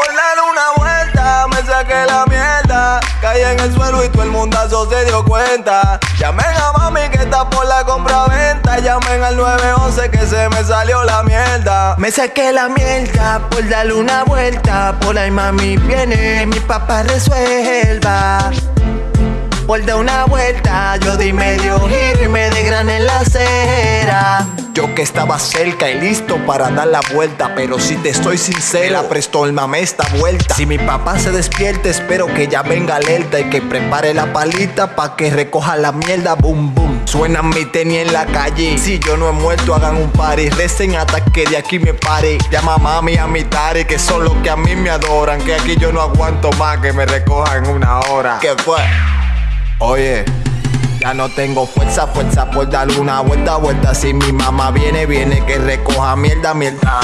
darle una vuelta, me saqué la mierda. Caí en el suelo y todo el mundazo se dio cuenta. Llamen a mami que está por la compra-venta. Llamen al 911 que se me salió la mierda. Me saqué la mierda por darle una vuelta. Por ahí mami viene, mi papá resuelva. Por dar una vuelta, yo di medio giro y me desgrané en la acera. Yo que estaba cerca y listo para dar la vuelta Pero si te estoy la prestó el mame esta vuelta. Si mi papá se despierta, espero que ya venga alerta Y que prepare la palita pa' que recoja la mierda, boom boom. Suenan mi tenis en la calle Si yo no he muerto, hagan un party. Recen hasta que de aquí me pare. Llama a mami a mi tare, que son los que a mí me adoran. Que aquí yo no aguanto más, que me recojan una hora. ¿Qué fue? Oye ya no tengo fuerza, fuerza por dar una vuelta, vuelta. Si mi mamá viene, viene que recoja mierda, mierda